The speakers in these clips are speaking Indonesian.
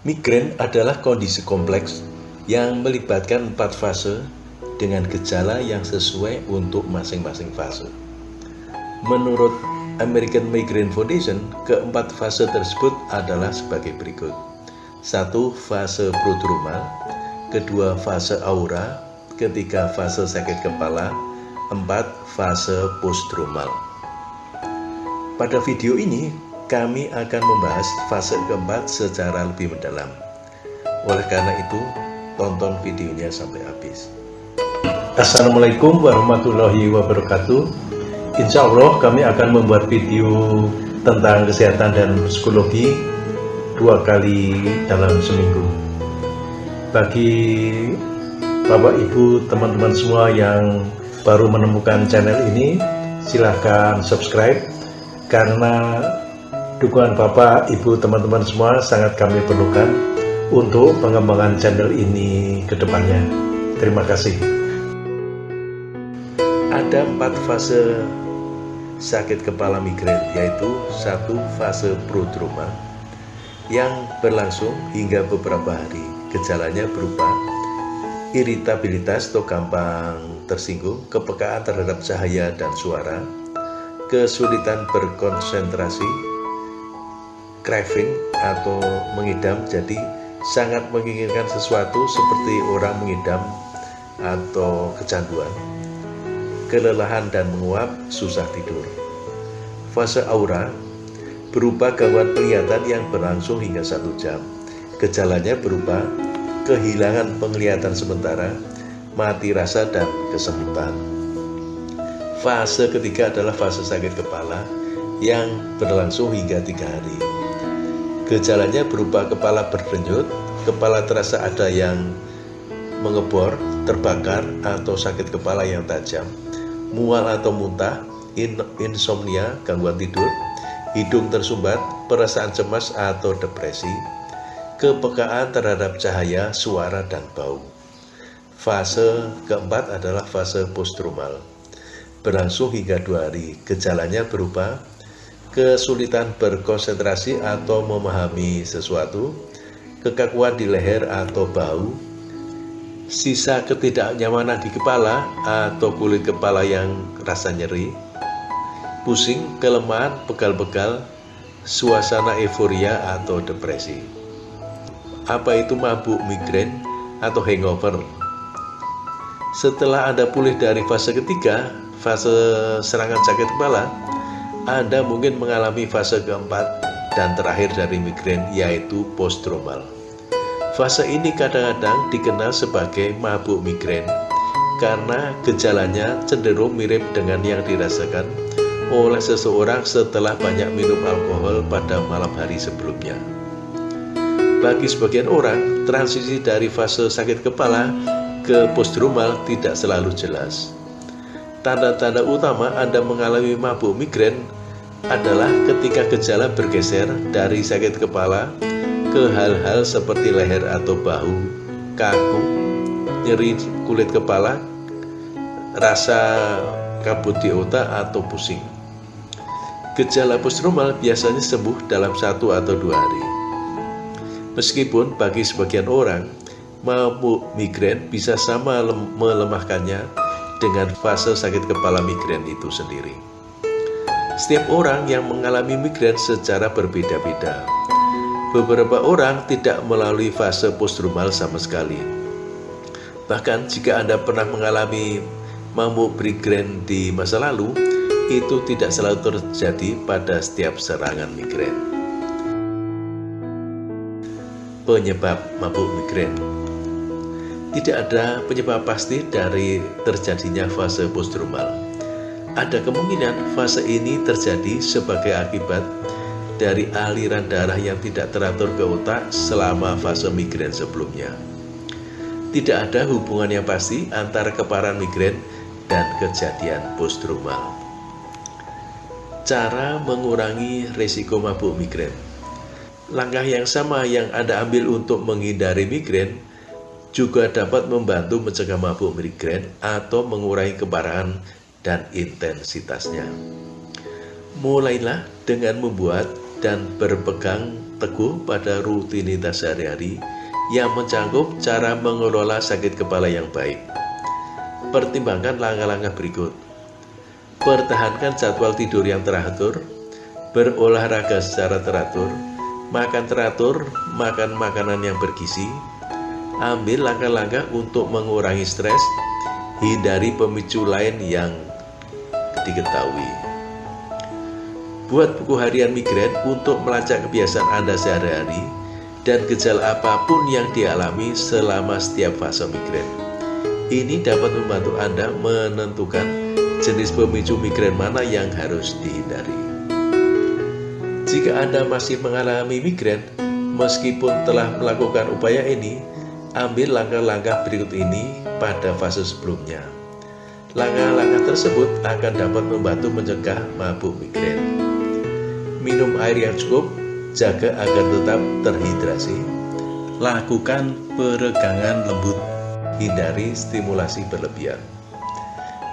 Migrain adalah kondisi kompleks yang melibatkan empat fase dengan gejala yang sesuai untuk masing-masing fase. Menurut American Migraine Foundation, keempat fase tersebut adalah sebagai berikut. Satu, fase prodromal, kedua fase aura, ketiga fase sakit kepala, empat fase postdromal. Pada video ini, kami akan membahas fase keempat secara lebih mendalam. Oleh karena itu, tonton videonya sampai habis. Assalamualaikum warahmatullahi wabarakatuh. Insya Allah kami akan membuat video tentang kesehatan dan psikologi dua kali dalam seminggu. Bagi Bapak Ibu teman-teman semua yang baru menemukan channel ini, silahkan subscribe karena Dukungan Bapak, Ibu, teman-teman semua sangat kami perlukan untuk pengembangan channel ini ke depannya. Terima kasih. Ada empat fase sakit kepala migrain, yaitu satu fase prodroma yang berlangsung hingga beberapa hari. Gejalanya berupa iritabilitas atau gampang tersinggung, kepekaan terhadap cahaya dan suara, kesulitan berkonsentrasi, craving atau mengidam jadi sangat menginginkan sesuatu seperti orang mengidam atau kecanduan kelelahan dan menguap susah tidur. Fase aura berupa gangguan penglihatan yang berlangsung hingga satu jam. Gejalanya berupa kehilangan penglihatan sementara mati rasa dan kesemutan fase ketiga adalah fase sakit kepala yang berlangsung hingga tiga hari Gejalanya berupa kepala berdenyut, kepala terasa ada yang mengebor, terbakar, atau sakit kepala yang tajam, mual atau muntah, in insomnia, gangguan tidur, hidung tersumbat, perasaan cemas atau depresi, kepekaan terhadap cahaya, suara, dan bau. Fase keempat adalah fase postromal. Berlangsung hingga dua hari, gejalanya berupa kesulitan berkonsentrasi atau memahami sesuatu, kekakuan di leher atau bau, sisa ketidaknyamanan di kepala atau kulit kepala yang rasa nyeri, pusing, kelemahan, pegal-pegal, suasana euforia atau depresi. Apa itu mabuk migrain atau hangover? Setelah Anda pulih dari fase ketiga, fase serangan sakit kepala, anda mungkin mengalami fase keempat dan terakhir dari migrain yaitu postdromal. Fase ini kadang-kadang dikenal sebagai mabuk migrain karena gejalanya cenderung mirip dengan yang dirasakan oleh seseorang setelah banyak minum alkohol pada malam hari sebelumnya. Bagi sebagian orang, transisi dari fase sakit kepala ke postdromal tidak selalu jelas. Tanda-tanda utama Anda mengalami mabuk migrain adalah ketika gejala bergeser dari sakit kepala ke hal-hal seperti leher atau bahu, kaku, nyeri kulit kepala, rasa kabut di otak atau pusing. Gejala postnormal biasanya sembuh dalam satu atau dua hari. Meskipun bagi sebagian orang, mabuk migrain bisa sama melemahkannya dengan fase sakit kepala migrain itu sendiri. Setiap orang yang mengalami migrain secara berbeda-beda. Beberapa orang tidak melalui fase postdromal sama sekali. Bahkan jika Anda pernah mengalami mamuk migrain di masa lalu, itu tidak selalu terjadi pada setiap serangan migrain. Penyebab mabuk migrain tidak ada penyebab pasti dari terjadinya fase postdromal. Ada kemungkinan fase ini terjadi sebagai akibat dari aliran darah yang tidak teratur ke otak selama fase migrain sebelumnya. Tidak ada hubungan yang pasti antara keparahan migrain dan kejadian postdromal. Cara mengurangi risiko mabuk migrain Langkah yang sama yang Anda ambil untuk menghindari migrain juga dapat membantu mencegah mabuk migrain atau mengurangi keparahan dan intensitasnya. Mulailah dengan membuat dan berpegang teguh pada rutinitas sehari-hari yang mencakup cara mengelola sakit kepala yang baik. Pertimbangkan langkah-langkah berikut. Pertahankan jadwal tidur yang teratur, berolahraga secara teratur, makan teratur, makan makanan yang bergizi, ambil langkah-langkah untuk mengurangi stres, hindari pemicu lain yang diketahui. Buat buku harian migrain untuk melacak kebiasaan Anda sehari-hari dan gejala apa pun yang dialami selama setiap fase migrain. Ini dapat membantu Anda menentukan jenis pemicu migrain mana yang harus dihindari. Jika Anda masih mengalami migrain, meskipun telah melakukan upaya ini, ambil langkah-langkah berikut ini pada fase sebelumnya. Langkah-langkah tersebut akan dapat membantu mencegah mabuk migrain. Minum air yang cukup, jaga agar tetap terhidrasi. Lakukan peregangan lembut, hindari stimulasi berlebihan.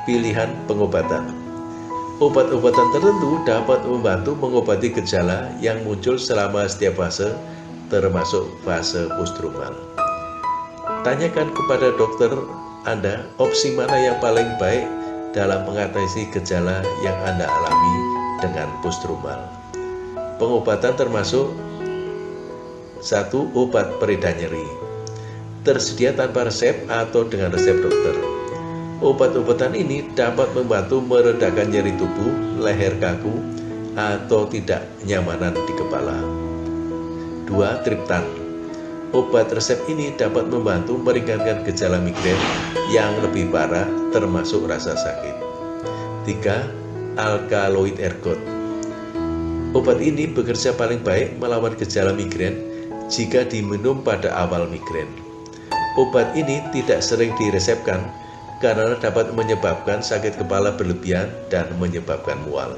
Pilihan pengobatan Obat-obatan tertentu dapat membantu mengobati gejala yang muncul selama setiap fase, termasuk fase postrumal. Tanyakan kepada dokter Anda opsi mana yang paling baik dalam mengatasi gejala yang Anda alami dengan postrumal. Pengobatan termasuk satu obat pereda nyeri, tersedia tanpa resep atau dengan resep dokter. Obat-obatan ini dapat membantu meredakan nyeri tubuh, leher kaku, atau tidak nyamanan di kepala. 2. Triptan Obat resep ini dapat membantu meringankan gejala migrain yang lebih parah termasuk rasa sakit. 3. Alkaloid ergot Obat ini bekerja paling baik melawan gejala migrain jika diminum pada awal migrain. Obat ini tidak sering diresepkan karena dapat menyebabkan sakit kepala berlebihan dan menyebabkan mual.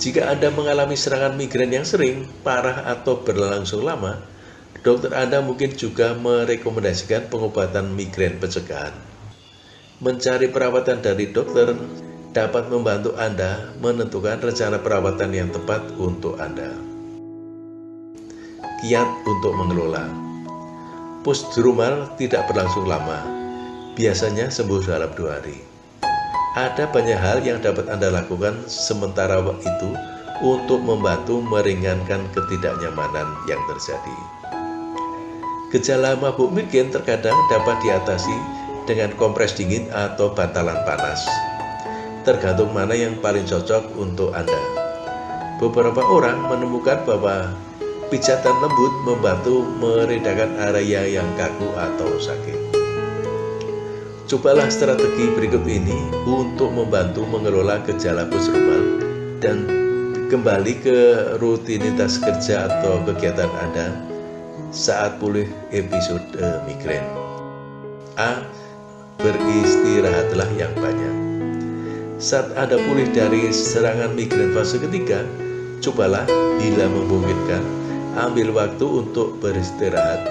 Jika Anda mengalami serangan migrain yang sering, parah atau berlangsung lama, dokter Anda mungkin juga merekomendasikan pengobatan migrain pencegahan. Mencari perawatan dari dokter dapat membantu Anda menentukan rencana perawatan yang tepat untuk Anda. Kiat untuk mengelola Postdrumal tidak berlangsung lama, biasanya sembuh dalam dua hari. Ada banyak hal yang dapat Anda lakukan sementara itu untuk membantu meringankan ketidaknyamanan yang terjadi. Gejala mabuk migrain terkadang dapat diatasi dengan kompres dingin atau bantalan panas. Tergantung mana yang paling cocok untuk Anda. Beberapa orang menemukan bahwa pijatan lembut membantu meredakan area yang kaku atau sakit. Cobalah strategi berikut ini untuk membantu mengelola gejala postrumal dan kembali ke rutinitas kerja atau kegiatan Anda saat pulih episode migrain. A. Beristirahatlah yang banyak. Saat Anda pulih dari serangan migrain fase ketiga, cobalah bila memungkinkan ambil waktu untuk beristirahat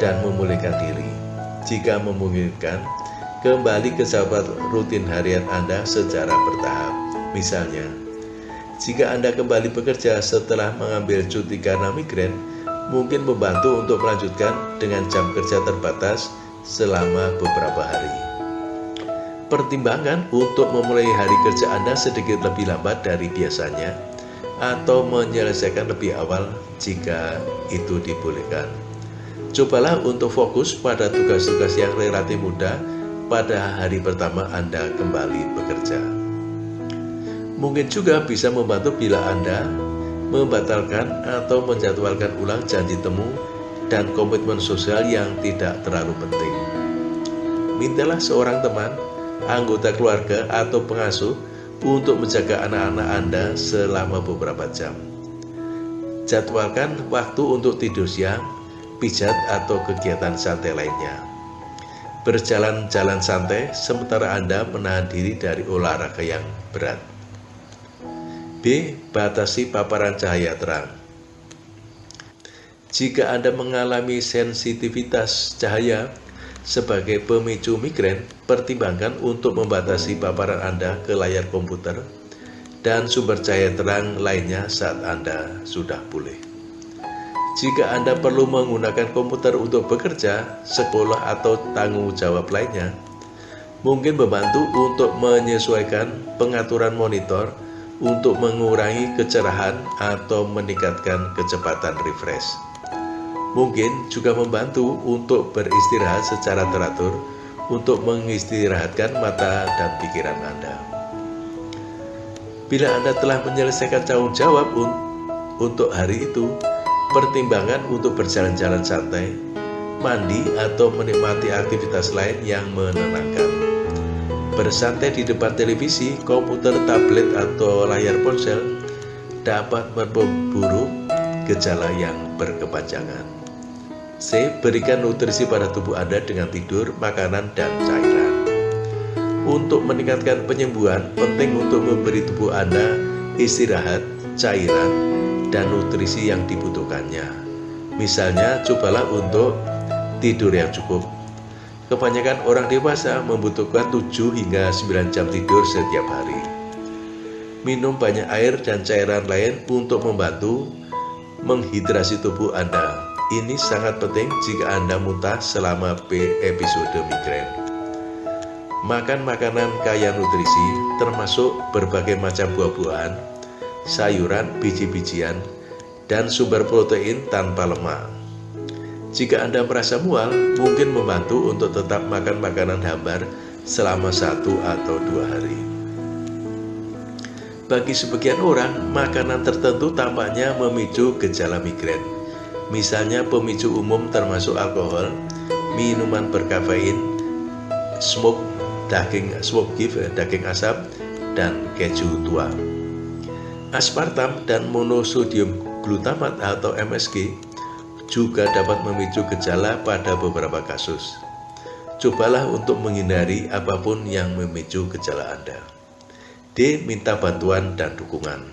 dan memulihkan diri. Jika memungkinkan, kembali ke sahabat rutin harian Anda secara bertahap. Misalnya, jika Anda kembali bekerja setelah mengambil cuti karena migrain, mungkin membantu untuk melanjutkan dengan jam kerja terbatas selama beberapa hari. Pertimbangan untuk memulai hari kerja Anda sedikit lebih lambat dari biasanya atau menyelesaikan lebih awal jika itu dibolehkan. Cobalah untuk fokus pada tugas-tugas yang relatif mudah pada hari pertama Anda kembali bekerja. Mungkin juga bisa membantu bila Anda membatalkan atau menjadwalkan ulang janji temu dan komitmen sosial yang tidak terlalu penting. Mintalah seorang teman, anggota keluarga, atau pengasuh untuk menjaga anak-anak Anda selama beberapa jam. Jadwalkan waktu untuk tidur siang, pijat, atau kegiatan santai lainnya berjalan-jalan santai sementara Anda menahan diri dari olahraga yang berat. B. Batasi paparan cahaya terang. Jika Anda mengalami sensitivitas cahaya sebagai pemicu migrain, pertimbangkan untuk membatasi paparan Anda ke layar komputer dan sumber cahaya terang lainnya saat Anda sudah pulih. Jika Anda perlu menggunakan komputer untuk bekerja, sekolah, atau tanggung jawab lainnya, mungkin membantu untuk menyesuaikan pengaturan monitor untuk mengurangi kecerahan atau meningkatkan kecepatan refresh. Mungkin juga membantu untuk beristirahat secara teratur untuk mengistirahatkan mata dan pikiran Anda. Bila Anda telah menyelesaikan tanggung jawab un untuk hari itu, pertimbangan untuk berjalan-jalan santai, mandi, atau menikmati aktivitas lain yang menenangkan. Bersantai di depan televisi, komputer, tablet, atau layar ponsel dapat memburuk gejala yang berkepanjangan. C. Berikan nutrisi pada tubuh Anda dengan tidur, makanan, dan cairan. Untuk meningkatkan penyembuhan, penting untuk memberi tubuh Anda istirahat, cairan, dan nutrisi yang dibutuhkannya. Misalnya, cobalah untuk tidur yang cukup. Kebanyakan orang dewasa membutuhkan 7 hingga 9 jam tidur setiap hari. Minum banyak air dan cairan lain untuk membantu menghidrasi tubuh Anda. Ini sangat penting jika Anda muntah selama episode migrain. Makan makanan kaya nutrisi termasuk berbagai macam buah-buahan, sayuran, biji-bijian, dan sumber protein tanpa lemak. Jika Anda merasa mual, mungkin membantu untuk tetap makan makanan hambar selama satu atau dua hari. Bagi sebagian orang, makanan tertentu tampaknya memicu gejala migrain. Misalnya pemicu umum termasuk alkohol, minuman berkafein, smoke daging smoke beef, daging asap, dan keju tua. Aspartam dan monosodium glutamat atau MSG juga dapat memicu gejala pada beberapa kasus. Cobalah untuk menghindari apa pun yang memicu gejala Anda. D. Minta bantuan dan dukungan.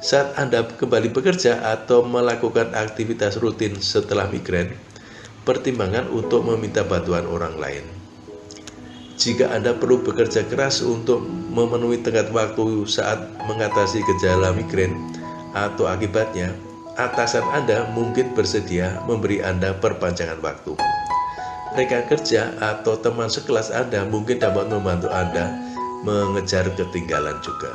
Saat Anda kembali bekerja atau melakukan aktivitas rutin setelah migrain, pertimbangan untuk meminta bantuan orang lain. Jika Anda perlu bekerja keras untuk memenuhi tenggat waktu saat mengatasi gejala migrain atau akibatnya, atasan Anda mungkin bersedia memberi Anda perpanjangan waktu. Rekan kerja atau teman sekelas Anda mungkin dapat membantu Anda mengejar ketinggalan juga.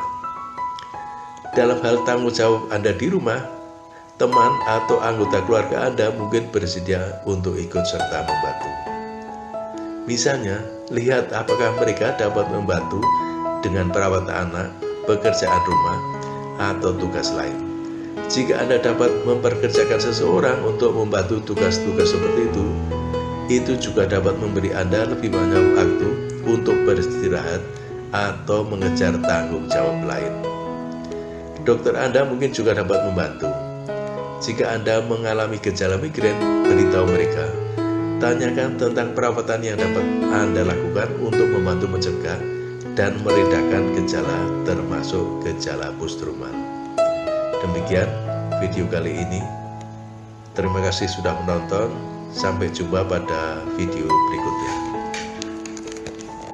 Dalam hal tanggung jawab Anda di rumah, teman atau anggota keluarga Anda mungkin bersedia untuk ikut serta membantu. Misalnya, lihat apakah mereka dapat membantu dengan perawatan anak, pekerjaan rumah, atau tugas lain. Jika Anda dapat memperkerjakan seseorang untuk membantu tugas-tugas seperti itu, itu juga dapat memberi Anda lebih banyak waktu untuk beristirahat atau mengejar tanggung jawab lain. Dokter Anda mungkin juga dapat membantu. Jika Anda mengalami gejala migrain, beritahu mereka Tanyakan tentang perawatan yang dapat Anda lakukan untuk membantu mencegah dan meredakan gejala termasuk gejala post-traumat. Demikian video kali ini. Terima kasih sudah menonton. Sampai jumpa pada video berikutnya.